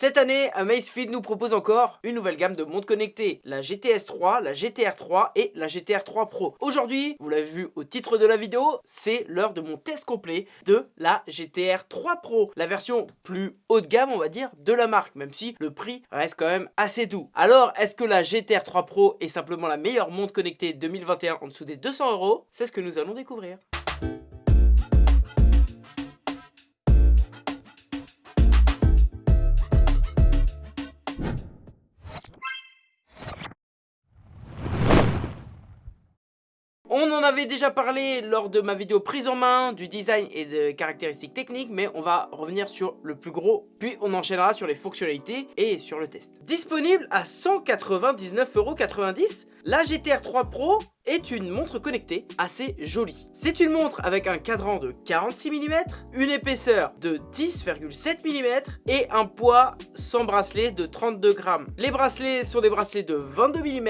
Cette année, Amazfit nous propose encore une nouvelle gamme de montres connectées, la GTS 3, la GTR 3 et la GTR 3 Pro. Aujourd'hui, vous l'avez vu au titre de la vidéo, c'est l'heure de mon test complet de la GTR 3 Pro, la version plus haut de gamme, on va dire, de la marque, même si le prix reste quand même assez doux. Alors, est-ce que la GTR 3 Pro est simplement la meilleure montre connectée 2021 en dessous des 200 euros? C'est ce que nous allons découvrir. Avait déjà parlé lors de ma vidéo prise en main du design et des caractéristiques techniques, mais on va revenir sur le plus gros, puis on enchaînera sur les fonctionnalités et sur le test. Disponible à 199,90€, la GTR 3 Pro est une montre connectée assez jolie. C'est une montre avec un cadran de 46 mm, une épaisseur de 10,7 mm et un poids sans bracelet de 32 grammes. Les bracelets sont des bracelets de 22 mm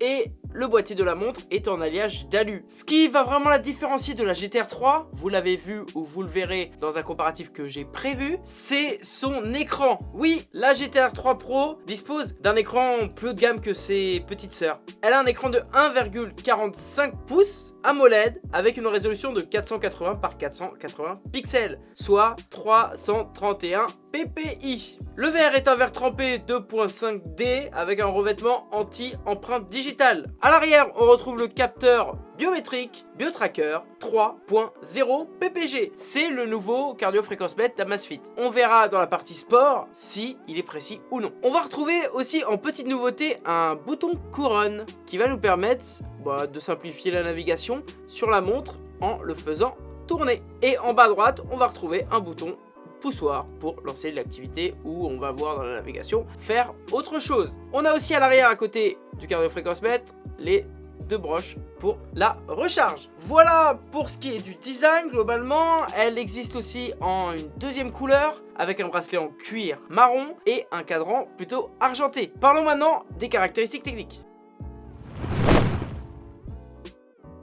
et le boîtier de la montre est en alliage d'alu. Ce qui va vraiment la différencier de la GTR 3, vous l'avez vu ou vous le verrez dans un comparatif que j'ai prévu, c'est son écran. Oui, la GTR 3 Pro dispose d'un écran plus haut de gamme que ses petites sœurs. Elle a un écran de 1,45 pouces AMOLED avec une résolution de 480 par 480 pixels, soit 331 ppi. Le verre est un verre trempé 2.5D avec un revêtement anti-empreinte digitale. À l'arrière, on retrouve le capteur biométrique BioTracker 3.0 PPG. C'est le nouveau cardio fréquence d'Amazfit. On verra dans la partie sport si il est précis ou non. On va retrouver aussi en petite nouveauté un bouton couronne qui va nous permettre bah, de simplifier la navigation sur la montre en le faisant tourner. Et en bas à droite, on va retrouver un bouton poussoir pour lancer l'activité où on va voir dans la navigation faire autre chose. On a aussi à l'arrière à côté du cardio fréquence les deux broches pour la recharge. Voilà pour ce qui est du design globalement. Elle existe aussi en une deuxième couleur avec un bracelet en cuir marron et un cadran plutôt argenté. Parlons maintenant des caractéristiques techniques.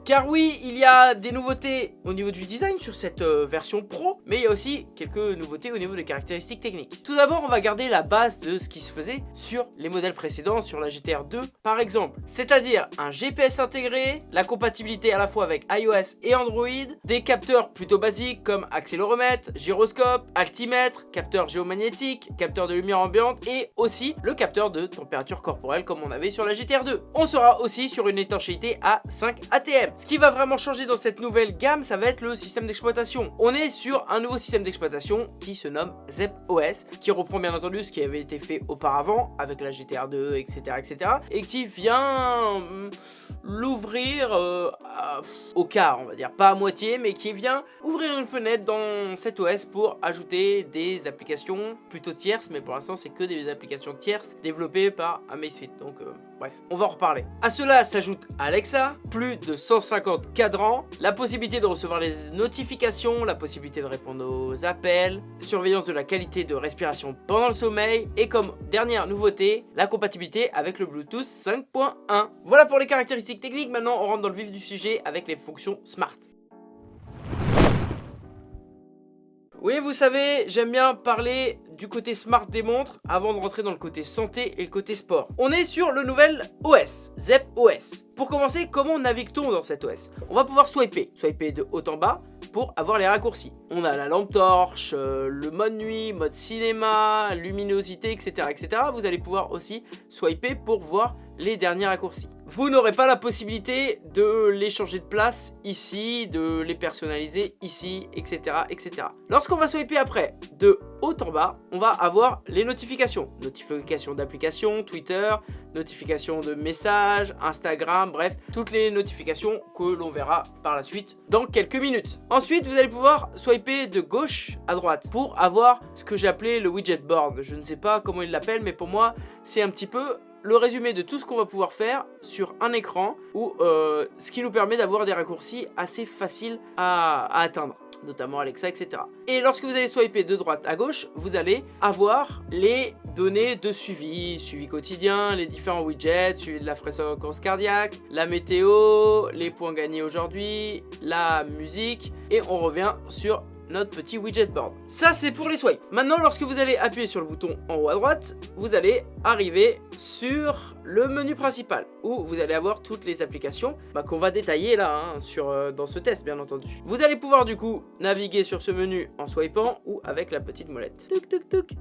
Car oui, il y a des nouveautés au niveau du design sur cette euh, version Pro, mais il y a aussi quelques nouveautés au niveau des caractéristiques techniques. Tout d'abord, on va garder la base de ce qui se faisait sur les modèles précédents, sur la GTR 2 par exemple. C'est-à-dire un GPS intégré, la compatibilité à la fois avec iOS et Android, des capteurs plutôt basiques comme accéléromètre, gyroscope, altimètre, capteur géomagnétique, capteur de lumière ambiante et aussi le capteur de température corporelle comme on avait sur la GTR 2. On sera aussi sur une étanchéité à 5 ATM. Ce qui va vraiment changer dans cette nouvelle gamme, ça va être le système d'exploitation. On est sur un nouveau système d'exploitation qui se nomme ZepOS, qui reprend bien entendu ce qui avait été fait auparavant avec la GTR 2, etc. etc. et qui vient hum, l'ouvrir euh, au quart, on va dire. Pas à moitié, mais qui vient ouvrir une fenêtre dans cet OS pour ajouter des applications plutôt tierces, mais pour l'instant c'est que des applications tierces développées par Amazfit. Euh, bref, on va en reparler. À cela s'ajoute Alexa, plus de 100 50 cadrans, la possibilité de recevoir les notifications, la possibilité de répondre aux appels, surveillance de la qualité de respiration pendant le sommeil et comme dernière nouveauté, la compatibilité avec le Bluetooth 5.1. Voilà pour les caractéristiques techniques, maintenant on rentre dans le vif du sujet avec les fonctions Smart. Oui, vous savez, j'aime bien parler du côté smart des montres avant de rentrer dans le côté santé et le côté sport. On est sur le nouvel OS, Zep OS. Pour commencer, comment navigue-t-on dans cet OS On va pouvoir swiper, swiper de haut en bas pour avoir les raccourcis. On a la lampe torche, euh, le mode nuit, mode cinéma, luminosité, etc., etc. Vous allez pouvoir aussi swiper pour voir les derniers raccourcis. Vous n'aurez pas la possibilité de les changer de place ici, de les personnaliser ici, etc. etc. Lorsqu'on va swiper après, de haut en bas, on va avoir les notifications. Notifications d'applications, Twitter, notifications de messages, Instagram, bref, toutes les notifications que l'on verra par la suite dans quelques minutes. Ensuite, vous allez pouvoir swiper de gauche à droite pour avoir ce que j'ai appelé le widget board. Je ne sais pas comment il l'appelle, mais pour moi, c'est un petit peu le résumé de tout ce qu'on va pouvoir faire sur un écran ou euh, ce qui nous permet d'avoir des raccourcis assez faciles à, atteindre notamment Alexa, etc. Et lorsque vous allez swiper de droite à gauche, vous allez avoir les données de suivi, suivi quotidien, les différents widgets, suivi de la fréquence cardiaque, la météo, les points gagnés aujourd'hui, la musique, et on revient sur notre petit widget board. Ça, c'est pour les swipes. Maintenant, lorsque vous allez appuyer sur le bouton en haut à droite, vous allez arriver sur le menu principal où vous allez avoir toutes les applications bah, qu'on va détailler là hein, sur, euh, dans ce test bien entendu. Vous allez pouvoir du coup naviguer sur ce menu en swipant ou avec la petite molette.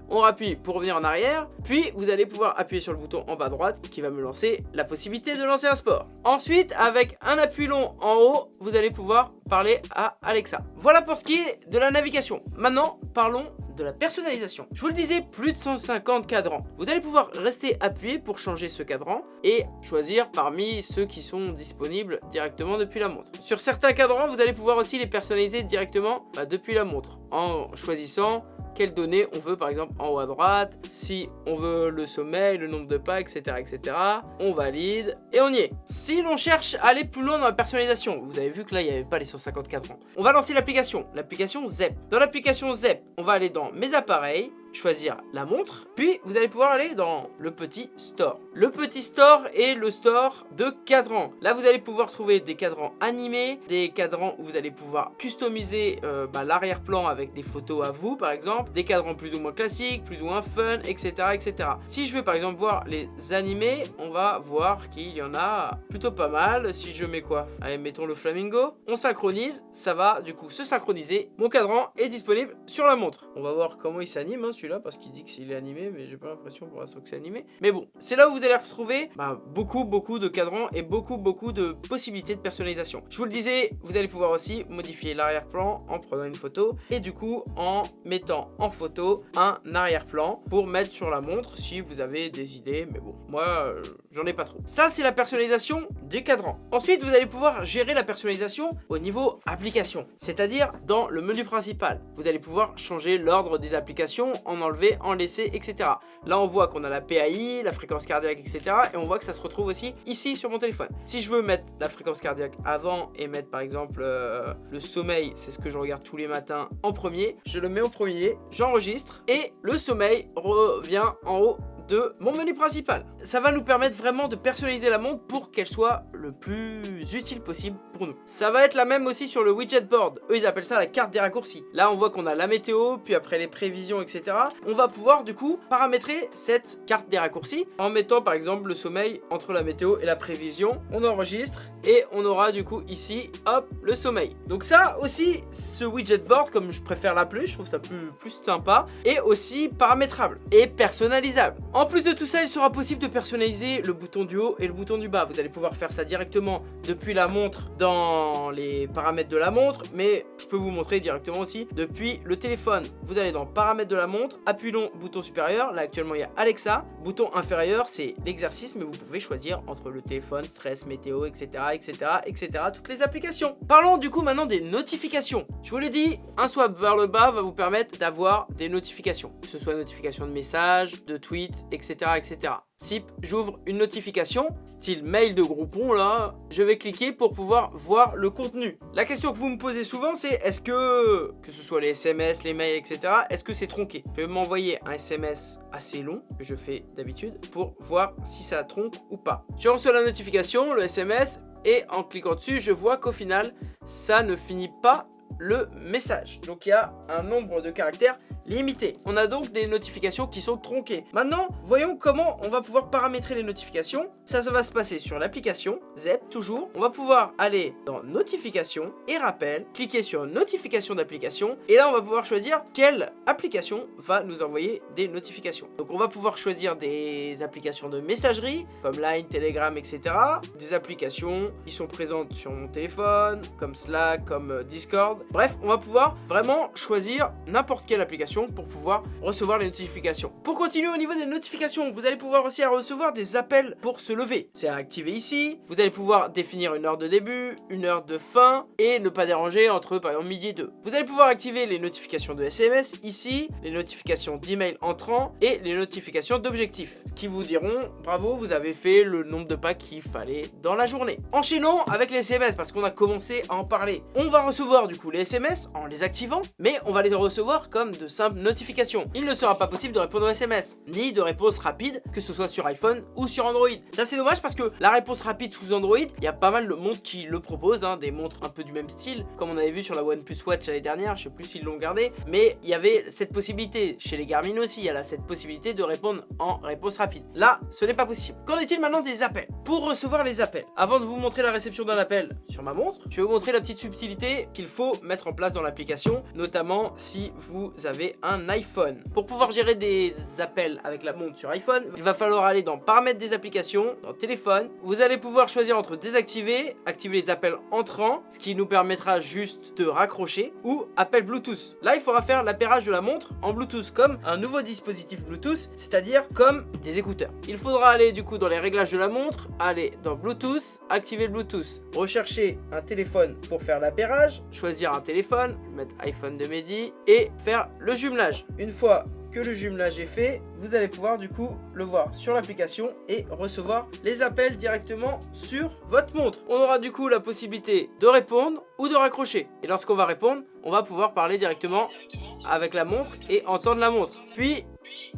On rappuie pour revenir en arrière, puis vous allez pouvoir appuyer sur le bouton en bas à droite qui va me lancer la possibilité de lancer un sport. Ensuite, avec un appui long en haut, vous allez pouvoir parler à Alexa. Voilà pour ce qui est de la navigation. Maintenant, parlons de la personnalisation. Je vous le disais, plus de 150 cadrans. Vous allez pouvoir rester appuyé pour changer ce cadran et choisir parmi ceux qui sont disponibles directement depuis la montre. Sur certains cadrans, vous allez pouvoir aussi les personnaliser directement bah, depuis la montre en choisissant quelles données on veut par exemple en haut à droite, si on veut le sommeil, le nombre de pas, etc. etc. On valide et on y est. Si l'on cherche à aller plus loin dans la personnalisation, vous avez vu que là il n'y avait pas les 150 cadrans. On va lancer l'application, l'application ZEP. Dans l'application ZEP, on va aller dans mes appareils, choisir la montre, puis vous allez pouvoir aller dans le petit store. Le petit store est le store de cadrans. Là, vous allez pouvoir trouver des cadrans animés, des cadrans où vous allez pouvoir customiser euh, bah, l'arrière-plan avec des photos à vous, par exemple, des cadrans plus ou moins classiques, plus ou moins fun, etc., etc. Si je veux par exemple voir les animés, on va voir qu'il y en a plutôt pas mal. Si je mets quoi? Allez, mettons le flamingo. On synchronise, ça va du coup se synchroniser. Mon cadran est disponible sur la montre. On va voir comment il s'anime, hein, là parce qu'il dit que est animé, mais j'ai pas l'impression pour l'instant que c'est animé. Mais bon, c'est là où vous allez retrouver bah, beaucoup, beaucoup de cadrans et beaucoup, beaucoup de possibilités de personnalisation. Je vous le disais, vous allez pouvoir aussi modifier l'arrière-plan en prenant une photo et du coup en mettant en photo un arrière-plan pour mettre sur la montre si vous avez des idées. Mais bon, moi, euh, j'en ai pas trop. Ça, c'est la personnalisation des cadrans. Ensuite, vous allez pouvoir gérer la personnalisation au niveau application, c'est-à-dire dans le menu principal. Vous allez pouvoir changer l'ordre des applications en en enlever, en laisser, etc. Là, on voit qu'on a la PAI, la fréquence cardiaque, etc. Et on voit que ça se retrouve aussi ici sur mon téléphone. Si je veux mettre la fréquence cardiaque avant et mettre par exemple euh, le sommeil, c'est ce que je regarde tous les matins en premier, je le mets au premier, j'enregistre et le sommeil revient en haut de mon menu principal. Ça va nous permettre vraiment de personnaliser la montre pour qu'elle soit le plus utile possible pour nous. Ça va être la même aussi sur le widget board. Eux, ils appellent ça la carte des raccourcis. Là, on voit qu'on a la météo, puis après les prévisions, etc. On va pouvoir du coup paramétrer cette carte des raccourcis en mettant par exemple le sommeil entre la météo et la prévision. On enregistre et on aura du coup ici, hop, le sommeil. Donc ça aussi, ce widget board, comme je préfère l'appeler, je trouve ça plus, plus sympa, est aussi paramétrable et personnalisable. En plus de tout ça, il sera possible de personnaliser le bouton du haut et le bouton du bas. Vous allez pouvoir faire ça directement depuis la montre dans les paramètres de la montre, mais je peux vous montrer directement aussi depuis le téléphone. Vous allez dans paramètres de la montre, appui long, bouton supérieur. Là actuellement il y a Alexa. Bouton inférieur, c'est l'exercice, mais vous pouvez choisir entre le téléphone, stress, météo, etc., etc., etc. Toutes les applications. Parlons du coup maintenant des notifications. Je vous l'ai dit, un swipe vers le bas va vous permettre d'avoir des notifications. Que ce soit notifications de messages, de tweets, etc. etc. Si j'ouvre une notification, style mail de Groupon là, je vais cliquer pour pouvoir voir le contenu. La question que vous me posez souvent c'est est-ce que, que ce soit les SMS, les mails, etc., est-ce que c'est tronqué? Je vais m'envoyer un SMS assez long, que je fais d'habitude, pour voir si ça tronque ou pas. Je reçois la notification, le SMS, et en cliquant dessus, je vois qu'au final, ça ne finit pas le message. Donc il y a un nombre de caractères limité. On a donc des notifications qui sont tronquées. Maintenant, voyons comment on va pouvoir paramétrer les notifications. Ça, ça va se passer sur l'application, ZEP toujours. On va pouvoir aller dans notifications et rappel, cliquer sur notification d'application et là on va pouvoir choisir quelle application va nous envoyer des notifications. Donc on va pouvoir choisir des applications de messagerie comme Line, Telegram, etc. Des applications qui sont présentes sur mon téléphone comme Slack, comme euh, Discord. Bref, on va pouvoir vraiment choisir n'importe quelle application pour pouvoir recevoir les notifications. Pour continuer au niveau des notifications, vous allez pouvoir aussi recevoir des appels pour se lever. C'est à activer ici. Vous allez pouvoir définir une heure de début, une heure de fin et ne pas déranger entre par exemple midi et 2. Vous allez pouvoir activer les notifications de SMS ici, les notifications d'email entrant et les notifications d'objectifs. Ce qui vous diront bravo, vous avez fait le nombre de pas qu'il fallait dans la journée. Enchaînons avec les SMS parce qu'on a commencé à en parler. On va recevoir du coup les SMS en les activant, mais on va les recevoir comme de simples notifications. Il ne sera pas possible de répondre aux SMS, ni de réponse rapide, que ce soit sur iPhone ou sur Android. Ça c'est dommage parce que la réponse rapide sous Android, il y a pas mal de montres qui le proposent, hein, des montres un peu du même style, comme on avait vu sur la OnePlus Watch l'année dernière, je sais plus s'ils l'ont gardé, mais il y avait cette possibilité, chez les Garmin aussi, il y a là cette possibilité de répondre en réponse rapide. Là, ce n'est pas possible. Qu'en est-il maintenant des appels? Pour recevoir les appels, avant de vous montrer la réception d'un appel sur ma montre, je vais vous montrer la petite subtilité qu'il faut mettre en place dans l'application, notamment si vous avez un iPhone. Pour pouvoir gérer des appels avec la montre sur iPhone, il va falloir aller dans paramètres des applications, dans téléphone. Vous allez pouvoir choisir entre désactiver, activer les appels entrants, ce qui nous permettra juste de raccrocher, ou appel Bluetooth. Là, il faudra faire l'appairage de la montre en Bluetooth comme un nouveau dispositif Bluetooth, c'est-à-dire comme des écouteurs. Il faudra aller du coup dans les réglages de la montre, aller dans Bluetooth, activer Bluetooth, rechercher un téléphone pour faire l'appairage, choisir un téléphone, mettre iPhone de Mehdi et faire le jumelage. Une fois que le jumelage est fait, vous allez pouvoir du coup le voir sur l'application et recevoir les appels directement sur votre montre. On aura du coup la possibilité de répondre ou de raccrocher. Et lorsqu'on va répondre, on va pouvoir parler directement avec la montre et entendre la montre. Puis,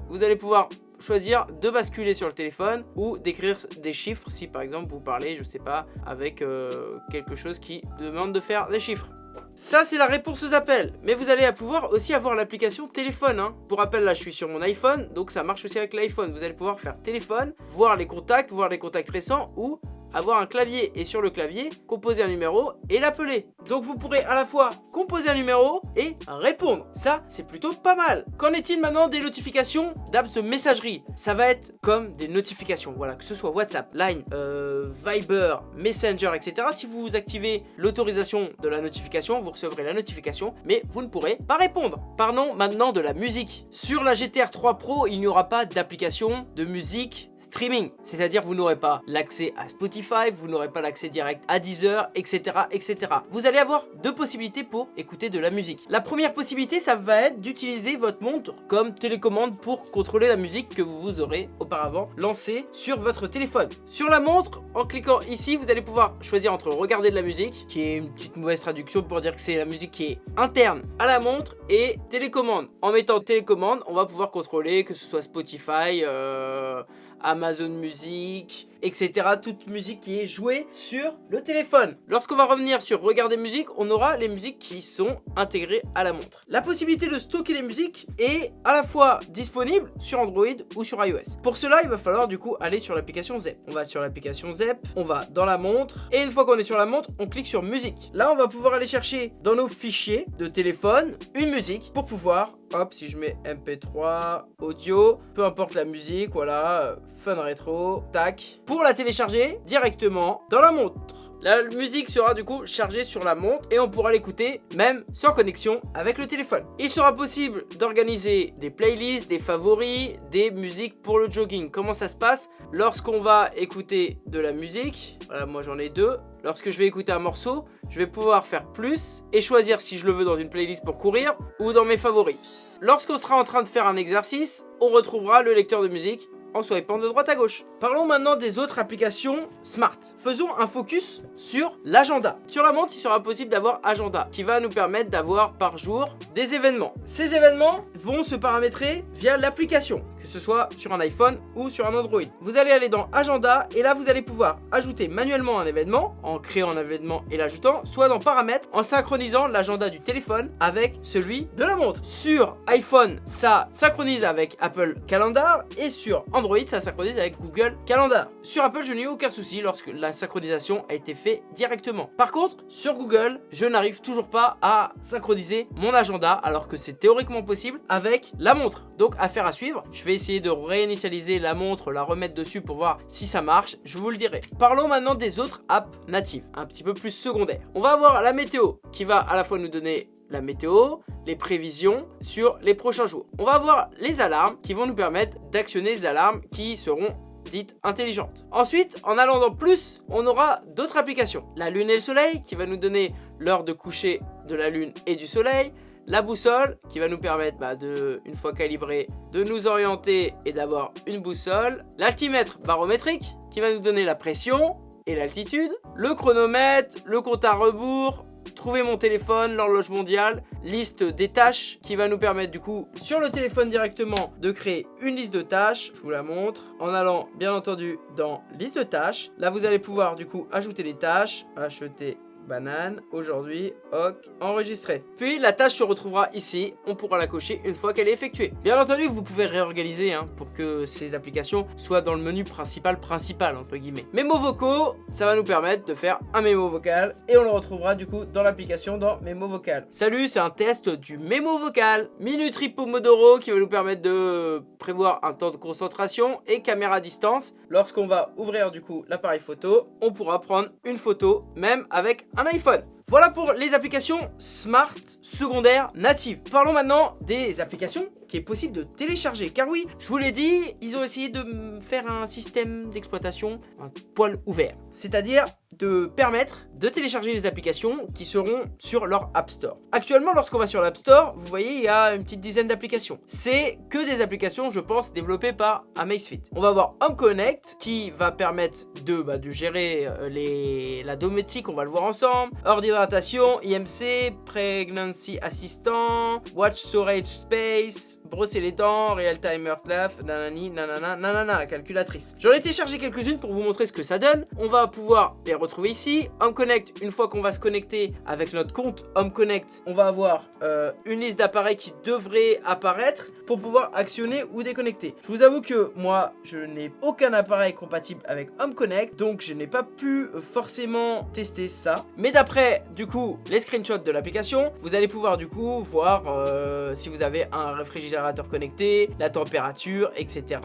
vous allez pouvoir choisir de basculer sur le téléphone ou d'écrire des chiffres si par exemple vous parlez, je sais pas, avec euh, quelque chose qui demande de faire des chiffres. Ça, c'est la réponse aux appels. Mais vous allez pouvoir aussi avoir l'application téléphone. Hein. Pour rappel, là, je suis sur mon iPhone. Donc, ça marche aussi avec l'iPhone. Vous allez pouvoir faire téléphone, voir les contacts, voir les contacts récents ou avoir un clavier et sur le clavier, composer un numéro et l'appeler. Donc vous pourrez à la fois composer un numéro et répondre. Ça, c'est plutôt pas mal. Qu'en est-il maintenant des notifications d'apps de messagerie? Ça va être comme des notifications, voilà, que ce soit WhatsApp, Line, euh, Viber, Messenger, etc. Si vous activez l'autorisation de la notification, vous recevrez la notification, mais vous ne pourrez pas répondre. Parlons maintenant de la musique. Sur la GTR 3 Pro, il n'y aura pas d'application de musique streaming. C'est-à-dire vous n'aurez pas l'accès à Spotify, vous n'aurez pas l'accès direct à Deezer, etc., etc. Vous allez avoir deux possibilités pour écouter de la musique. La première possibilité, ça va être d'utiliser votre montre comme télécommande pour contrôler la musique que vous aurez auparavant lancée sur votre téléphone. Sur la montre, en cliquant ici, vous allez pouvoir choisir entre regarder de la musique, qui est une petite mauvaise traduction pour dire que c'est la musique qui est interne à la montre, et télécommande. En mettant télécommande, on va pouvoir contrôler que ce soit Spotify, euh, Amazon Music, etc. Toute musique qui est jouée sur le téléphone. Lorsqu'on va revenir sur regarder musique, on aura les musiques qui sont intégrées à la montre. La possibilité de stocker les musiques est à la fois disponible sur Android ou sur iOS. Pour cela, il va falloir du coup aller sur l'application ZEP. On va sur l'application ZEP, on va dans la montre, et une fois qu'on est sur la montre, on clique sur musique. Là, on va pouvoir aller chercher dans nos fichiers de téléphone une musique pour pouvoir hop, si je mets MP3, audio, peu importe la musique, voilà, fun rétro, tac. Pour la télécharger directement dans la montre. La musique sera du coup chargée sur la montre et on pourra l'écouter même sans connexion avec le téléphone. Il sera possible d'organiser des playlists, des favoris, des musiques pour le jogging. Comment ça se passe? Lorsqu'on va écouter de la musique, voilà moi j'en ai deux, lorsque je vais écouter un morceau, je vais pouvoir faire plus et choisir si je le veux dans une playlist pour courir ou dans mes favoris. Lorsqu'on sera en train de faire un exercice, on retrouvera le lecteur de musique en swipant de droite à gauche. Parlons maintenant des autres applications smart. Faisons un focus sur l'agenda. Sur la montre, il sera possible d'avoir agenda qui va nous permettre d'avoir par jour des événements. Ces événements vont se paramétrer via l'application, que ce soit sur un iPhone ou sur un Android. Vous allez aller dans agenda et là vous allez pouvoir ajouter manuellement un événement en créant un événement et l'ajoutant, soit dans paramètres en synchronisant l'agenda du téléphone avec celui de la montre. Sur iPhone, ça synchronise avec Apple Calendar et sur Android ça synchronise avec Google Calendar. Sur Apple, je n'ai aucun souci lorsque la synchronisation a été faite directement. Par contre, sur Google, je n'arrive toujours pas à synchroniser mon agenda alors que c'est théoriquement possible avec la montre. Donc, affaire à suivre. Je vais essayer de réinitialiser la montre, la remettre dessus pour voir si ça marche. Je vous le dirai. Parlons maintenant des autres apps natives, un petit peu plus secondaires. On va avoir la météo qui va à la fois nous donner la météo, les prévisions sur les prochains jours. On va avoir les alarmes qui vont nous permettre d'actionner les alarmes qui seront dites intelligentes. Ensuite, en allant dans plus, on aura d'autres applications. La lune et le soleil qui va nous donner l'heure de coucher de la lune et du soleil. La boussole qui va nous permettre, bah, de, une fois calibré, de nous orienter et d'avoir une boussole. L'altimètre barométrique qui va nous donner la pression et l'altitude. Le chronomètre, le compte à rebours, trouver mon téléphone, l'horloge mondiale, liste des tâches qui va nous permettre du coup sur le téléphone directement de créer une liste de tâches. Je vous la montre en allant bien entendu dans liste de tâches. Là vous allez pouvoir du coup ajouter des tâches, acheter banane, aujourd'hui, ok, enregistré. Puis la tâche se retrouvera ici, on pourra la cocher une fois qu'elle est effectuée. Bien entendu, vous pouvez réorganiser hein, pour que ces applications soient dans le menu principal principal, entre guillemets. Mémo vocaux, ça va nous permettre de faire un mémo vocal et on le retrouvera du coup dans l'application dans mémo vocal. Salut, c'est un test du mémo vocal. Minutri Pomodoro qui va nous permettre de prévoir un temps de concentration et caméra à distance. Lorsqu'on va ouvrir du coup l'appareil photo, on pourra prendre une photo même avec un iPhone. Voilà pour les applications smart secondaires natives. Parlons maintenant des applications qui est possible de télécharger. Car oui, je vous l'ai dit, ils ont essayé de faire un système d'exploitation un poil ouvert. C'est-à-dire de permettre de télécharger les applications qui seront sur leur App Store. Actuellement, lorsqu'on va sur l'App Store, vous voyez, il y a une petite dizaine d'applications. C'est que des applications, je pense, développées par Amazfit. On va avoir Home Connect qui va permettre de, bah, gérer euh, les, la domotique, on va le voir ensemble. IMC, Pregnancy Assistant, Watch Storage Space, brosser les dents, Real Timer Clap, nanani, nanana, nanana, calculatrice. J'en ai téléchargé quelques-unes pour vous montrer ce que ça donne. On va pouvoir les retrouver ici. Home Connect, une fois qu'on va se connecter avec notre compte Home Connect, on va avoir euh, une liste d'appareils qui devrait apparaître pour pouvoir actionner ou déconnecter. Je vous avoue que moi, je n'ai aucun appareil compatible avec Home Connect, donc je n'ai pas pu forcément tester ça. Mais d'après, du coup, les screenshots de l'application, vous allez pouvoir du coup voir euh, si vous avez un réfrigérateur connecté, la température, etc,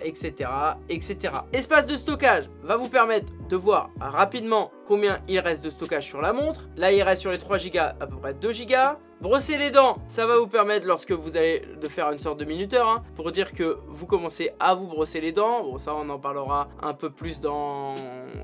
etc, etc. Espace de stockage va vous permettre de voir rapidement combien il reste de stockage sur la montre. Là, il reste sur les 3 Go à peu près 2 Go. Brosser les dents, ça va vous permettre lorsque vous allez de faire une sorte de minuteur hein, pour dire que vous commencez à vous brosser les dents. Bon, ça, on en parlera un peu plus dans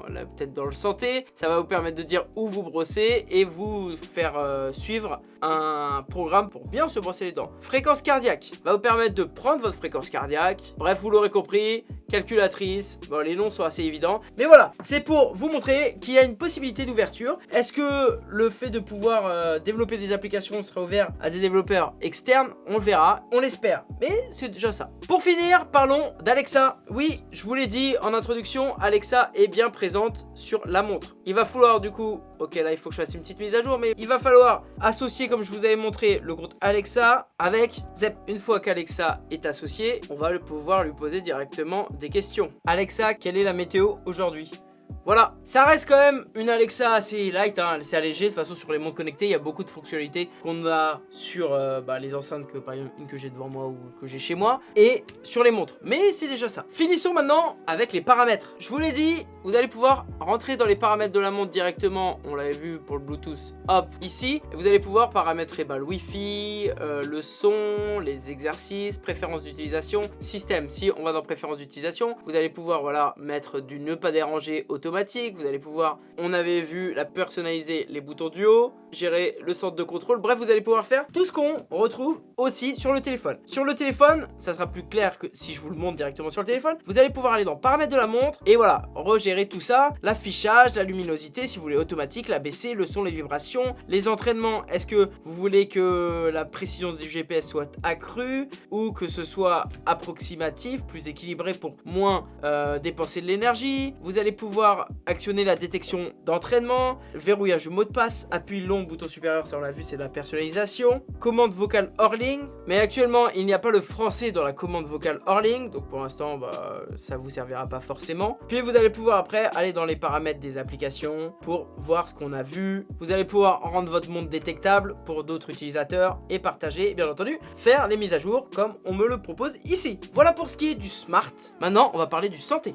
peut-être dans le santé. Ça va vous permettre de dire où vous brossez et vous faire euh, suivre un programme pour bien se brosser les dents. Fréquence cardiaque va vous permettre de prendre votre fréquence cardiaque. Bref, vous l'aurez compris, calculatrice. Bon, les noms sont assez évidents. Mais voilà, c'est pour vous montrer qu'il y a une possibilité d'ouverture. Est-ce que le fait de pouvoir euh, développer des applications sera ouvert à des développeurs externes? On le verra, on l'espère. Mais c'est déjà ça. Pour finir, parlons d'Alexa. Oui, je vous l'ai dit en introduction, Alexa est bien présente sur la montre. Il va falloir du coup, ok là il faut que je fasse une petite mise à jour, mais il va falloir associer comme je vous avais montré le compte Alexa avec Zep. Une fois qu'Alexa est associé, on va pouvoir lui poser directement des questions. Alexa, quelle est la météo aujourd'hui? Voilà, ça reste quand même une Alexa assez light, hein, assez allégée. De toute façon, sur les montres connectées, il y a beaucoup de fonctionnalités qu'on a sur euh, bah, les enceintes que par exemple une que j'ai devant moi ou que j'ai chez moi et sur les montres. Mais c'est déjà ça. Finissons maintenant avec les paramètres. Je vous l'ai dit, vous allez pouvoir rentrer dans les paramètres de la montre directement. On l'avait vu pour le Bluetooth. Hop, ici, vous allez pouvoir paramétrer bah, le Wi-Fi, euh, le son, les exercices, préférences d'utilisation, système. Si on va dans préférences d'utilisation, vous allez pouvoir voilà mettre du ne pas déranger automatique automatique, vous allez pouvoir, on avait vu la personnaliser les boutons du haut, gérer le centre de contrôle, bref vous allez pouvoir faire tout ce qu'on retrouve aussi sur le téléphone. Sur le téléphone, ça sera plus clair que si je vous le montre directement sur le téléphone, vous allez pouvoir aller dans paramètres de la montre et voilà, regérer tout ça, l'affichage, la luminosité si vous voulez automatique, la baisser, le son, les vibrations, les entraînements, est-ce que vous voulez que la précision du GPS soit accrue ou que ce soit approximatif, plus équilibré pour moins euh, dépenser de l'énergie, vous allez pouvoir actionner la détection d'entraînement, verrouillage du mot de passe, appui long, bouton supérieur, ça on l'a vu, c'est de la personnalisation, commande vocale hors mais actuellement il n'y a pas le français dans la commande vocale hors donc pour l'instant bah, ça vous servira pas forcément. Puis vous allez pouvoir après aller dans les paramètres des applications pour voir ce qu'on a vu. Vous allez pouvoir rendre votre montre détectable pour d'autres utilisateurs et partager, bien entendu, faire les mises à jour comme on me le propose ici. Voilà pour ce qui est du smart. Maintenant, on va parler du santé.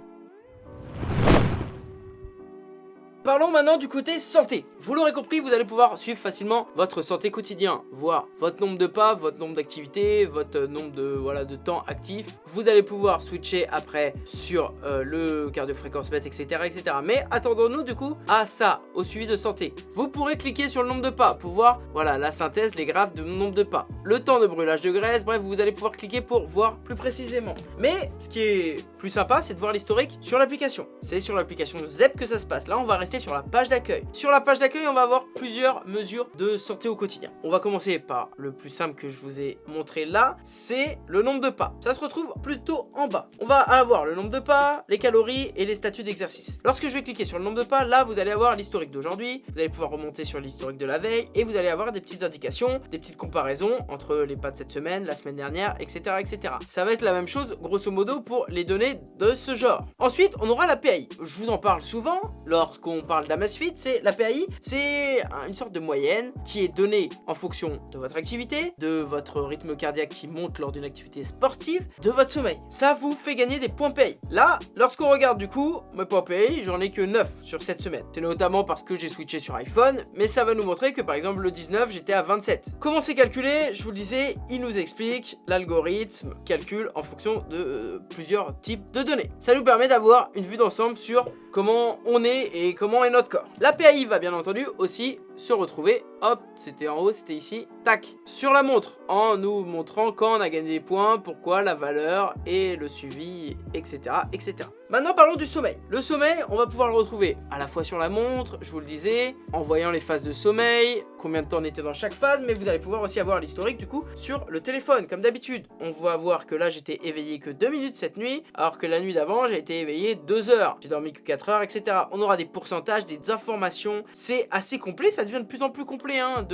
Parlons maintenant du côté santé. Vous l'aurez compris, vous allez pouvoir suivre facilement votre santé quotidien, voir votre nombre de pas, votre nombre d'activités, votre nombre de, voilà, de temps actif. Vous allez pouvoir switcher après sur euh, le cardio fréquence mètre, etc. etc. Mais attendons-nous du coup à ça, au suivi de santé. Vous pourrez cliquer sur le nombre de pas pour voir voilà, la synthèse, les graphes de nombre de pas. Le temps de brûlage de graisse, bref, vous allez pouvoir cliquer pour voir plus précisément. Mais ce qui est plus sympa, c'est de voir l'historique sur l'application. C'est sur l'application ZEP que ça se passe. Là, on va rester sur la page d'accueil. Sur la page d'accueil, on va avoir plusieurs mesures de santé au quotidien. On va commencer par le plus simple que je vous ai montré là, c'est le nombre de pas. Ça se retrouve plutôt en bas. On va avoir le nombre de pas, les calories et les statuts d'exercice. Lorsque je vais cliquer sur le nombre de pas, là, vous allez avoir l'historique d'aujourd'hui, vous allez pouvoir remonter sur l'historique de la veille et vous allez avoir des petites indications, des petites comparaisons entre les pas de cette semaine, la semaine dernière, etc. etc. Ça va être la même chose, grosso modo, pour les données de ce genre. Ensuite, on aura la PAI. Je vous en parle souvent lorsqu'on parle d'Amazfit, c'est la PAI, c'est une sorte de moyenne qui est donnée en fonction de votre activité, de votre rythme cardiaque qui monte lors d'une activité sportive, de votre sommeil. Ça vous fait gagner des points PAI. Là, lorsqu'on regarde du coup, mes points PAI, j'en ai que 9 sur cette semaine. C'est notamment parce que j'ai switché sur iPhone, mais ça va nous montrer que par exemple le 19, j'étais à 27. Comment c'est calculé? Je vous le disais, il nous explique l'algorithme calcule en fonction de euh, plusieurs types de données. Ça nous permet d'avoir une vue d'ensemble sur comment on est et comment est notre corps. L'API va bien entendu aussi se retrouver, hop, c'était en haut, c'était ici, tac, sur la montre, en nous montrant quand on a gagné des points, pourquoi, la valeur et le suivi, etc. etc. Maintenant parlons du sommeil. Le sommeil, on va pouvoir le retrouver à la fois sur la montre, je vous le disais, en voyant les phases de sommeil, combien de temps on était dans chaque phase, mais vous allez pouvoir aussi avoir l'historique du coup sur le téléphone, comme d'habitude. On va voir que là j'étais éveillé que 2 minutes cette nuit, alors que la nuit d'avant j'ai été éveillé 2 heures, j'ai dormi que 4 heures, etc. On aura des pourcentages, des informations, c'est assez complet, ça devient de plus en plus complet hein,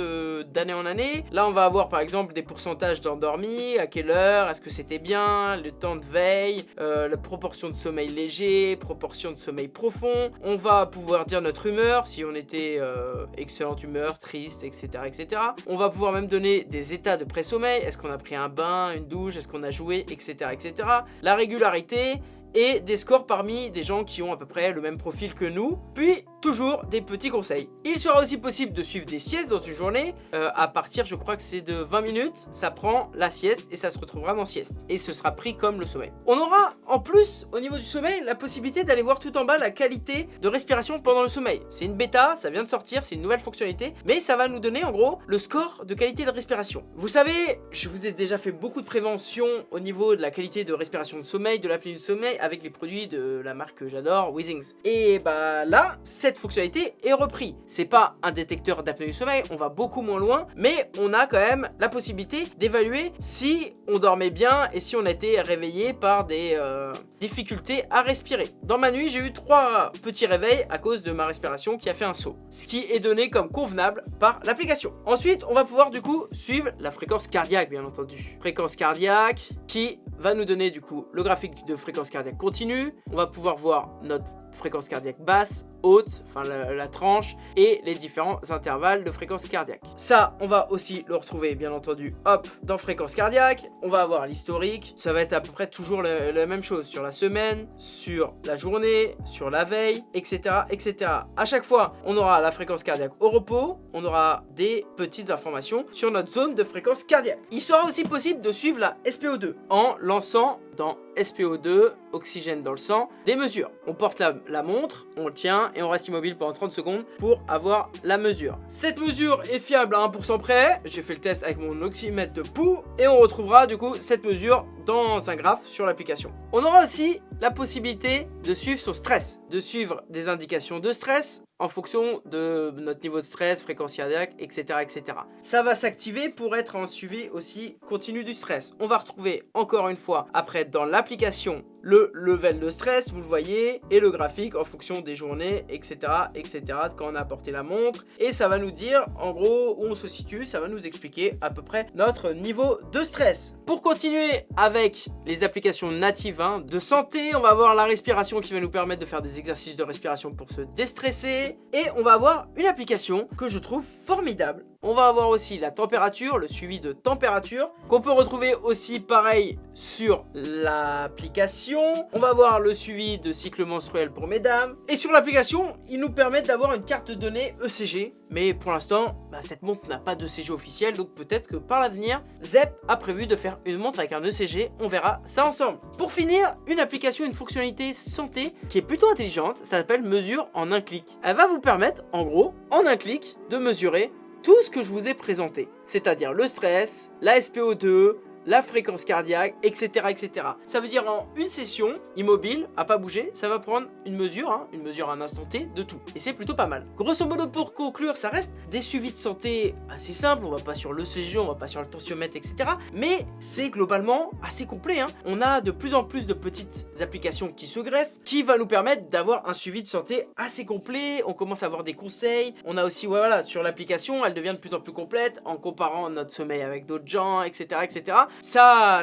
d'année en année. Là, on va avoir par exemple des pourcentages d'endormi, à quelle heure, est-ce que c'était bien, le temps de veille, euh, la proportion de sommeil léger, proportion de sommeil profond. On va pouvoir dire notre humeur, si on était euh, excellente humeur, triste, etc., etc. On va pouvoir même donner des états de pré-sommeil, est-ce qu'on a pris un bain, une douche, est-ce qu'on a joué, etc., etc. La régularité et des scores parmi des gens qui ont à peu près le même profil que nous. Puis, toujours des petits conseils. Il sera aussi possible de suivre des siestes dans une journée. Euh, à partir, je crois que c'est de 20 minutes, ça prend la sieste et ça se retrouvera dans sieste. Et ce sera pris comme le sommeil. On aura en plus, au niveau du sommeil, la possibilité d'aller voir tout en bas la qualité de respiration pendant le sommeil. C'est une bêta, ça vient de sortir, c'est une nouvelle fonctionnalité, mais ça va nous donner en gros le score de qualité de respiration. Vous savez, je vous ai déjà fait beaucoup de prévention au niveau de la qualité de respiration de sommeil, de l'apnée du sommeil, avec les produits de la marque que j'adore, Withings. Et bah là, cette fonctionnalité est reprise. C'est pas un détecteur d'apnée du sommeil, on va beaucoup moins loin, mais on a quand même la possibilité d'évaluer si on dormait bien et si on était réveillé par des euh, difficultés à respirer. Dans ma nuit, j'ai eu trois petits réveils à cause de ma respiration qui a fait un saut, ce qui est donné comme convenable par l'application. Ensuite, on va pouvoir du coup suivre la fréquence cardiaque, bien entendu. Fréquence cardiaque qui va nous donner du coup le graphique de fréquence cardiaque continue. On va pouvoir voir notre fréquence cardiaque basse, haute, enfin la, tranche, et les différents intervalles de fréquence cardiaque. Ça, on va aussi le retrouver, bien entendu, hop, dans fréquence cardiaque. On va avoir l'historique. Ça va être à peu près toujours la, la, même chose sur la semaine, sur la journée, sur la veille, etc., etc. À chaque fois, on aura la fréquence cardiaque au repos, on aura des petites informations sur notre zone de fréquence cardiaque. Il sera aussi possible de suivre la SPO2 en lançant dans SPO2, oxygène dans le sang, des mesures. On porte la, montre, on le tient et on reste immobile pendant 30 secondes pour avoir la mesure. Cette mesure est fiable à 1% près. J'ai fait le test avec mon oxymètre de pouls et on retrouvera du coup cette mesure dans un graphe sur l'application. On aura aussi la possibilité de suivre son stress, de suivre des indications de stress en fonction de notre niveau de stress, fréquence cardiaque, etc. etc. Ça va s'activer pour être en suivi aussi continu du stress. On va retrouver encore une fois après dans l'application le level de stress, vous le voyez, et le graphique en fonction des journées, etc. etc. quand on a apporté la montre. Et ça va nous dire en gros où on se situe, ça va nous expliquer à peu près notre niveau de stress. Pour continuer avec les applications natives hein, de santé, on va avoir la respiration qui va nous permettre de faire des exercices de respiration pour se déstresser. Et on va avoir une application que je trouve formidable. On va avoir aussi la température, le suivi de température, qu'on peut retrouver aussi pareil sur l'application. On va avoir le suivi de cycle menstruel pour mesdames. Et sur l'application, ils nous permettent d'avoir une carte de données ECG. Mais pour l'instant, bah, cette montre n'a pas d'ECG officiel, donc peut-être que par l'avenir, ZEP a prévu de faire une montre avec un ECG. On verra ça ensemble. Pour finir, une application, une fonctionnalité santé qui est plutôt intelligente, ça s'appelle mesure en un clic. Elle va vous permettre, en gros, en un clic, de mesurer tout ce que je vous ai présenté, c'est-à-dire le stress, la SPO2, la fréquence cardiaque, etc. etc. Ça veut dire en une session, immobile, à pas bouger, ça va prendre une mesure, hein, une mesure à un instant T de tout. Et c'est plutôt pas mal. Grosso modo, pour conclure, ça reste des suivis de santé assez simples, on va pas sur le CG, on va pas sur le tensiomètre, etc. Mais c'est globalement assez complet. Hein. On a de plus en plus de petites applications qui se greffent, qui va nous permettre d'avoir un suivi de santé assez complet. On commence à avoir des conseils. On a aussi, voilà, sur l'application, elle devient de plus en plus complète en comparant notre sommeil avec d'autres gens, etc., etc. Ça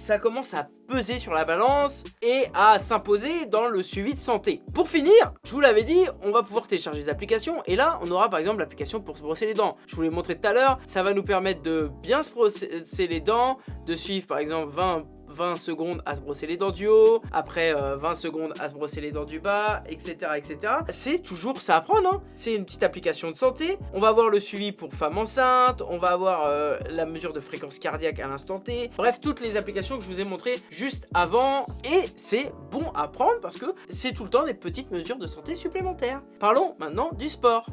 ça commence à peser sur la balance et à s'imposer dans le suivi de santé. Pour finir, je vous l'avais dit, on va pouvoir télécharger des applications et là, on aura par exemple l'application pour se brosser les dents. Je vous l'ai montré tout à l'heure, ça va nous permettre de bien se brosser les dents, de suivre par exemple 20 20 secondes à se brosser les dents du haut, après 20 euh, secondes à se brosser les dents du bas, etc. etc. C'est toujours ça à prendre, hein. c'est une petite application de santé. On va avoir le suivi pour femmes enceintes, on va avoir euh, la mesure de fréquence cardiaque à l'instant T. Bref, toutes les applications que je vous ai montrées juste avant. Et c'est bon à prendre parce que c'est tout le temps des petites mesures de santé supplémentaires. Parlons maintenant du sport.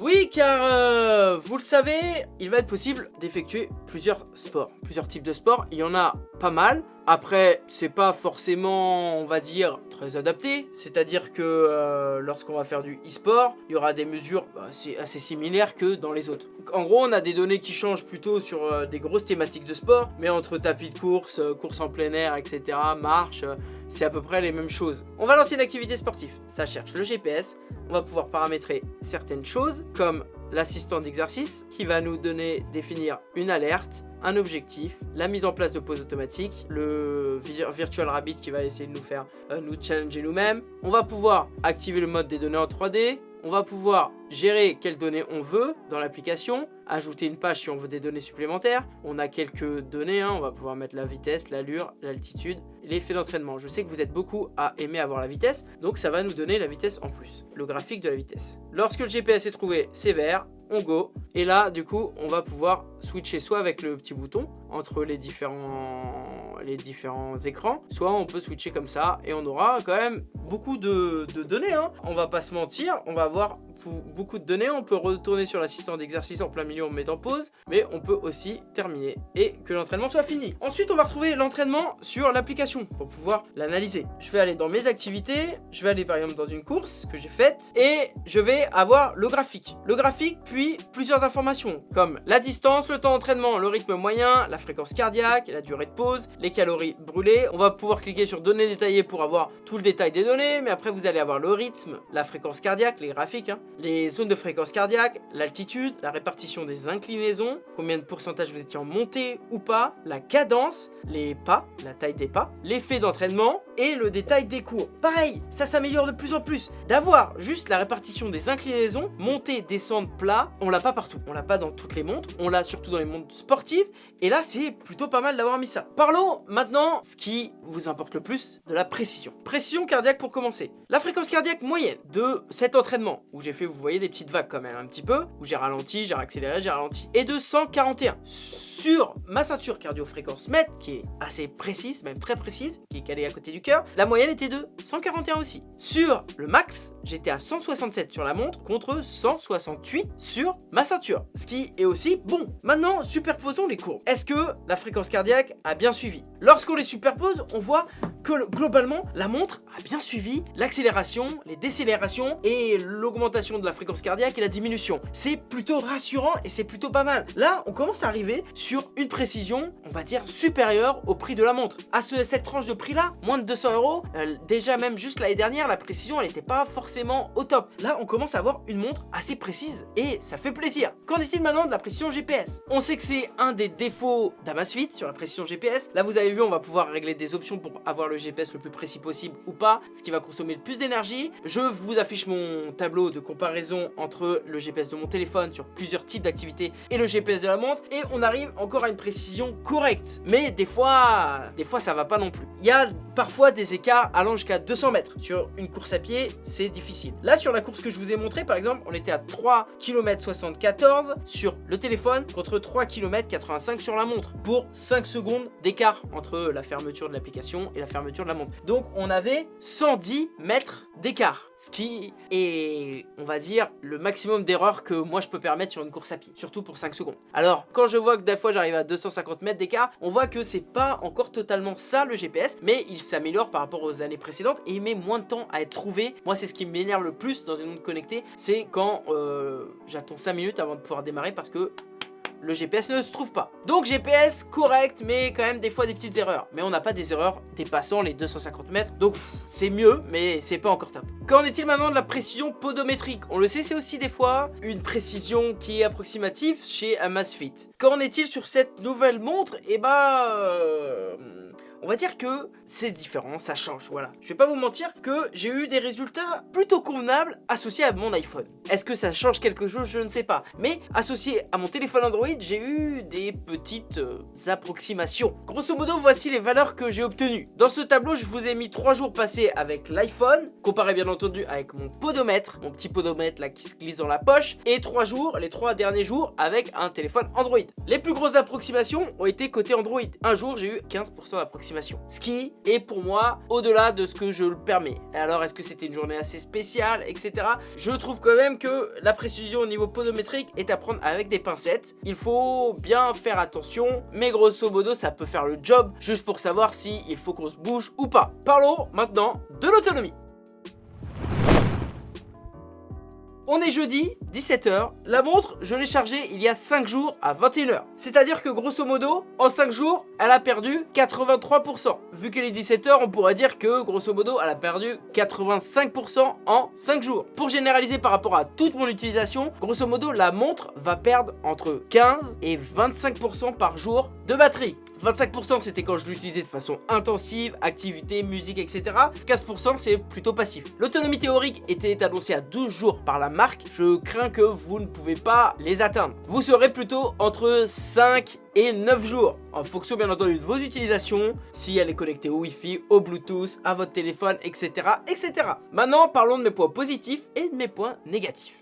Oui, car euh, vous le savez, il va être possible d'effectuer plusieurs sports, plusieurs types de sports. Il y en a pas mal. Après, c'est pas forcément, on va dire, très adapté. C'est-à-dire que euh, lorsqu'on va faire du e-sport, il y aura des mesures assez, bah, assez, similaires que dans les autres. En gros, on a des données qui changent plutôt sur euh, des grosses thématiques de sport, mais entre tapis de course, euh, course en plein air, etc., marche, c'est à peu près les mêmes choses. On va lancer une activité sportive. Ça cherche le GPS. On va pouvoir paramétrer certaines choses, comme l'assistant d'exercice, qui va nous donner, définir une alerte, un objectif, la mise en place de pause automatique, le Virtual Rabbit qui va essayer de nous faire euh, nous challenger nous-mêmes. On va pouvoir activer le mode des données en 3D, on va pouvoir gérer quelles données on veut dans l'application, ajouter une page si on veut des données supplémentaires. On a quelques données, hein. on va pouvoir mettre la vitesse, l'allure, l'altitude, l'effet d'entraînement. Je sais que vous êtes beaucoup à aimer avoir la vitesse, donc ça va nous donner la vitesse en plus, le graphique de la vitesse. Lorsque le GPS est trouvé, c'est vert, on go. Et là, du coup, on va pouvoir switcher soit avec le petit bouton entre les différents, écrans, soit on peut switcher comme ça et on aura quand même beaucoup de, données. Hein. On va pas se mentir, on va avoir beaucoup de données. On peut retourner sur l'assistant d'exercice en plein milieu, en pause, mais on peut aussi terminer et que l'entraînement soit fini. Ensuite, on va retrouver l'entraînement sur l'application pour pouvoir l'analyser. Je vais aller dans mes activités, je vais aller par exemple dans une course que j'ai faite et je vais avoir le graphique. Le graphique, puis plusieurs informations comme la distance, le temps d'entraînement, le rythme moyen, la fréquence cardiaque, la durée de pause, les calories brûlées. On va pouvoir cliquer sur données détaillées pour avoir tout le détail des données, mais après vous allez avoir le rythme, la fréquence cardiaque, les graphiques, hein, les zones de fréquence cardiaque, l'altitude, la répartition des inclinaisons, combien de pourcentage vous étiez en montée ou pas, la cadence, les pas, la taille des pas, l'effet d'entraînement et le détail des cours. Pareil, ça s'améliore de plus en plus. D'avoir juste la répartition des inclinaisons, montée, descendre, plat, on l'a pas partout. On l'a pas dans toutes les montres, on l'a surtout dans les montres sportives. Et là, c'est plutôt pas mal d'avoir mis ça. Parlons maintenant, ce qui vous importe le plus, de la précision. Précision cardiaque pour commencer. La fréquence cardiaque moyenne de cet entraînement, où j'ai fait, vous voyez, des petites vagues quand même un petit peu, où j'ai ralenti, j'ai accéléré, j'ai ralenti, et de 141. Sur ma ceinture cardio-fréquence mètre, qui est assez précise, même très précise, qui est calée à côté du cœur, la moyenne était de 141 aussi. Sur le max, j'étais à 167 sur la montre contre 168 sur ma ceinture, ce qui est aussi bon. Maintenant, superposons les courbes. Est-ce que la fréquence cardiaque a bien suivi? Lorsqu'on les superpose, on voit que globalement, la montre a bien suivi l'accélération, les décélérations et l'augmentation de la fréquence cardiaque et la diminution. C'est plutôt rassurant et c'est plutôt pas mal. Là, on commence à arriver sur une précision, on va dire, supérieure au prix de la montre. À cette tranche de prix-là, moins de 200 euros, déjà même juste l'année dernière, la précision, elle n'était pas forcément au top. Là, on commence à avoir une montre assez précise et ça fait plaisir. Qu'en est-il maintenant de la précision GPS On sait que c'est un des défauts d'Amazfit sur la précision GPS. Là, vous avez vu, on va pouvoir régler des options pour avoir le GPS le plus précis possible ou pas, ce qui va consommer le plus d'énergie. Je vous affiche mon tableau de comparaison entre le GPS de mon téléphone sur plusieurs types d'activités et le GPS de la montre et on arrive encore à une précision correcte. Mais des fois, des fois ça va pas non plus. Il y a parfois des écarts allant jusqu'à 200 mètres. Sur une course à pied, c'est difficile. Là, sur la course que je vous ai montré, par exemple, on était à 3 km 74 sur le téléphone contre 3 km 85 sur la montre pour 5 secondes d'écart entre la fermeture de l'application et la fermeture de la montre. Donc, on avait 110 mètres d'écart. Ce qui est, on va dire, le maximum d'erreur que moi je peux permettre sur une course à pied. Surtout pour 5 secondes. Alors, quand je vois que des fois j'arrive à 250 mètres d'écart, on voit que c'est pas encore totalement ça le GPS, mais il s'améliore par rapport aux années précédentes et il met moins de temps à être trouvé. Moi, c'est ce qui m'énerve le plus dans une montre connectée, c'est quand euh, j'attends 5 minutes avant de pouvoir démarrer parce que le GPS ne se trouve pas. Donc GPS correct, mais quand même des fois des petites erreurs. Mais on n'a pas des erreurs dépassant les 250 mètres, donc c'est mieux, mais c'est pas encore top. Qu'en est-il maintenant de la précision podométrique? On le sait, c'est aussi des fois une précision qui est approximative chez Amazfit. Qu'en est-il sur cette nouvelle montre? Eh bah... on va dire que c'est différent, ça change, voilà. Je vais pas vous mentir que j'ai eu des résultats plutôt convenables associés à mon iPhone. Est-ce que ça change quelque chose? Je ne sais pas. Mais associé à mon téléphone Android, j'ai eu des petites euh, approximations. Grosso modo, voici les valeurs que j'ai obtenues. Dans ce tableau, je vous ai mis 3 jours passés avec l'iPhone, comparé bien entendu avec mon podomètre, mon petit podomètre là qui se glisse dans la poche, et 3 jours, les 3 derniers jours, avec un téléphone Android. Les plus grosses approximations ont été côté Android. Un jour, j'ai eu 15% d'approximation ce qui est pour moi au-delà de ce que je le permets. Alors est-ce que c'était une journée assez spéciale, etc. Je trouve quand même que la précision au niveau podométrique est à prendre avec des pincettes. Il faut bien faire attention, mais grosso modo ça peut faire le job juste pour savoir si il faut qu'on se bouge ou pas. Parlons maintenant de l'autonomie. On est jeudi, 17h. La montre, je l'ai chargée il y a 5 jours à 21h. C'est-à-dire que grosso modo, en 5 jours, elle a perdu 83%. Vu qu'elle est 17h, on pourrait dire que grosso modo, elle a perdu 85% en 5 jours. Pour généraliser par rapport à toute mon utilisation, grosso modo, la montre va perdre entre 15 et 25% par jour de batterie. 25% c'était quand je l'utilisais de façon intensive, activité, musique, etc. 15% c'est plutôt passif. L'autonomie théorique était annoncée à 12 jours par la marque. Je crains que vous ne pouvez pas les atteindre. Vous serez plutôt entre 5 et 9 jours en fonction bien entendu de vos utilisations si elle est connectée au Wi-Fi, au Bluetooth, à votre téléphone, etc. etc. Maintenant parlons de mes points positifs et de mes points négatifs.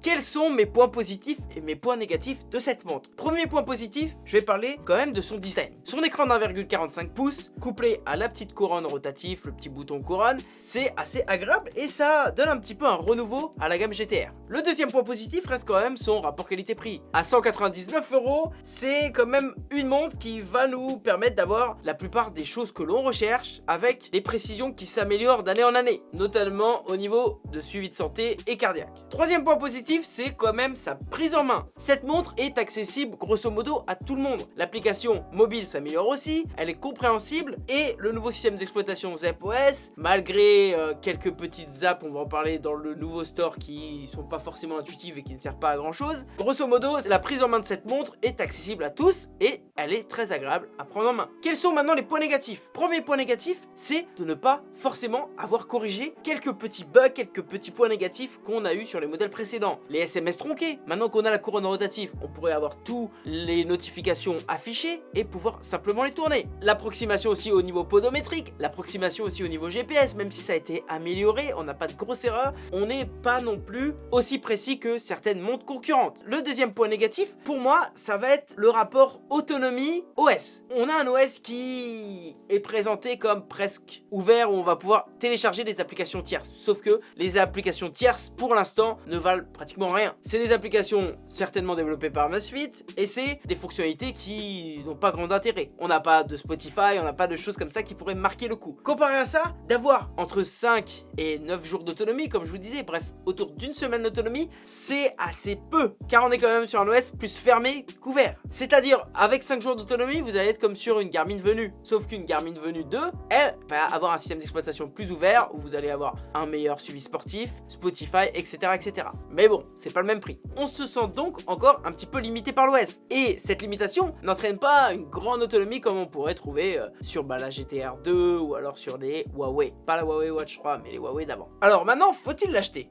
Quels sont mes points positifs et mes points négatifs de cette montre Premier point positif, je vais parler quand même de son design. Son écran d'1,45 pouces, couplé à la petite couronne rotative, le petit bouton couronne, c'est assez agréable et ça donne un petit peu un renouveau à la gamme GTR. Le deuxième point positif reste quand même son rapport qualité-prix. À 199 euros, c'est quand même une montre qui va nous permettre d'avoir la plupart des choses que l'on recherche avec des précisions qui s'améliorent d'année en année, notamment au niveau de suivi de santé et cardiaque. Troisième point positif, c'est quand même sa prise en main. Cette montre est accessible grosso modo à tout le monde. L'application mobile s'améliore aussi, elle est compréhensible et le nouveau système d'exploitation ZepOS, malgré euh, quelques petites apps, on va en parler dans le nouveau store qui sont pas forcément intuitives et qui ne servent pas à grand chose, grosso modo, la prise en main de cette montre est accessible à tous et elle est très agréable à prendre en main. Quels sont maintenant les points négatifs? Premier point négatif, c'est de ne pas forcément avoir corrigé quelques petits bugs, quelques petits points négatifs qu'on a eu sur les modèles précédents les SMS tronqués. Maintenant qu'on a la couronne rotative, on pourrait avoir tous les notifications affichées et pouvoir simplement les tourner. L'approximation aussi au niveau podométrique, l'approximation aussi au niveau GPS, même si ça a été amélioré, on n'a pas de grosse erreur, on n'est pas non plus aussi précis que certaines montres concurrentes. Le deuxième point négatif, pour moi, ça va être le rapport autonomie-OS. On a un OS qui est présenté comme presque ouvert où on va pouvoir télécharger des applications tierces. Sauf que les applications tierces, pour l'instant, ne valent pratiquement rien. C'est des applications certainement développées par Masfit et c'est des fonctionnalités qui n'ont pas grand intérêt. On n'a pas de Spotify, on n'a pas de choses comme ça qui pourraient marquer le coup. Comparé à ça, d'avoir entre 5 et 9 jours d'autonomie, comme je vous disais, bref, autour d'une semaine d'autonomie, c'est assez peu, car on est quand même sur un OS plus fermé qu'ouvert. C'est-à-dire, avec 5 jours d'autonomie, vous allez être comme sur une Garmin Venue. Sauf qu'une Garmin Venue 2, elle va avoir un système d'exploitation plus ouvert, où vous allez avoir un meilleur suivi sportif, Spotify, etc. etc. Mais bon, c'est pas le même prix. On se sent donc encore un petit peu limité par l'OS. Et cette limitation n'entraîne pas une grande autonomie comme on pourrait trouver euh, sur bah, la GTR 2 ou alors sur les Huawei. Pas la Huawei Watch 3, mais les Huawei d'avant. Alors maintenant, faut-il l'acheter?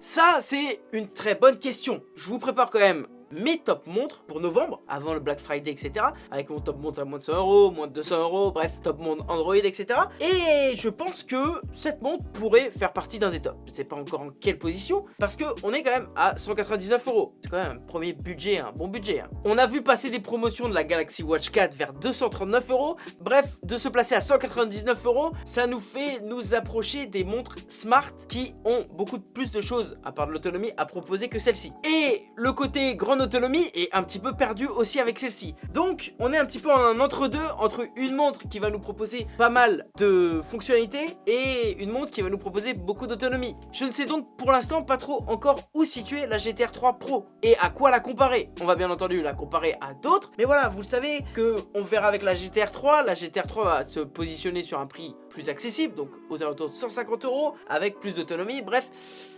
Ça, c'est une très bonne question. Je vous prépare quand même mes top montres pour novembre, avant le Black Friday, etc. Avec mon top montre à moins de 100 euros, moins de 200 euros, bref, top montre Android, etc. Et je pense que cette montre pourrait faire partie d'un des tops. Je ne sais pas encore en quelle position, parce qu'on est quand même à 199 euros. C'est quand même un premier budget, un bon budget. Hein. On a vu passer des promotions de la Galaxy Watch 4 vers 239 euros. Bref, de se placer à 199 euros, ça nous fait nous approcher des montres smart qui ont beaucoup plus de choses, à part de l'autonomie, à proposer que celle-ci. Et le côté grande autonomie est un petit peu perdu aussi avec celle-ci. Donc, on est un petit peu en entre-deux entre une montre qui va nous proposer pas mal de fonctionnalités et une montre qui va nous proposer beaucoup d'autonomie. Je ne sais donc pour l'instant pas trop encore où situer la GTR 3 Pro et à quoi la comparer. On va bien entendu la comparer à d'autres, mais voilà, vous le savez que on verra avec la GTR 3. La GTR 3 va se positionner sur un prix plus accessible, donc aux alentours de 150 euros, avec plus d'autonomie, bref,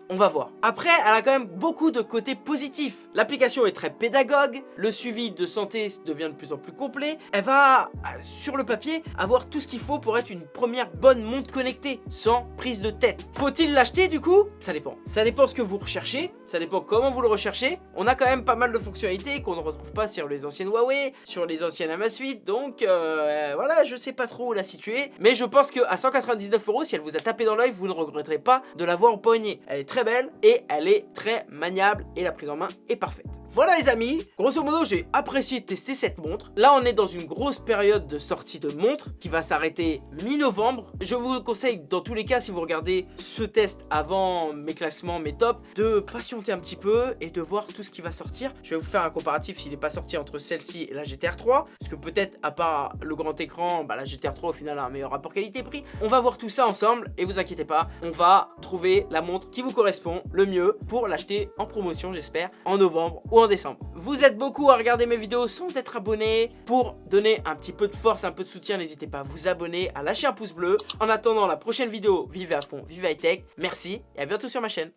on va voir. Après, elle a quand même beaucoup de côtés positifs. L'application est très pédagogue, le suivi de santé devient de plus en plus complet, elle va, euh, sur le papier, avoir tout ce qu'il faut pour être une première bonne montre connectée, sans prise de tête. Faut-il l'acheter du coup? Ça dépend. Ça dépend ce que vous recherchez, ça dépend comment vous le recherchez. On a quand même pas mal de fonctionnalités qu'on ne retrouve pas sur les anciennes Huawei, sur les anciennes Amazfit, donc euh, voilà, je sais pas trop où la situer, mais je pense que à 199 euros, si elle vous a tapé dans l'œil, vous ne regretterez pas de l'avoir au poignet. Elle est très belle et elle est très maniable et la prise en main est parfaite. Voilà les amis, grosso modo j'ai apprécié tester cette montre. Là on est dans une grosse période de sortie de montre qui va s'arrêter mi-novembre. Je vous conseille dans tous les cas si vous regardez ce test avant mes classements, mes tops, de patienter un petit peu et de voir tout ce qui va sortir. Je vais vous faire un comparatif s'il n'est pas sorti entre celle-ci et la GTR 3. Parce que peut-être à part le grand écran, bah, la GTR 3 au final a un meilleur rapport qualité-prix. On va voir tout ça ensemble et vous inquiétez pas, on va trouver la montre qui vous correspond le mieux pour l'acheter en promotion j'espère en novembre ou décembre. Vous êtes beaucoup à regarder mes vidéos sans être abonné. Pour donner un petit peu de force, un peu de soutien, n'hésitez pas à vous abonner, à lâcher un pouce bleu. En attendant la prochaine vidéo, vivez à fond, vivez high tech. Merci et à bientôt sur ma chaîne.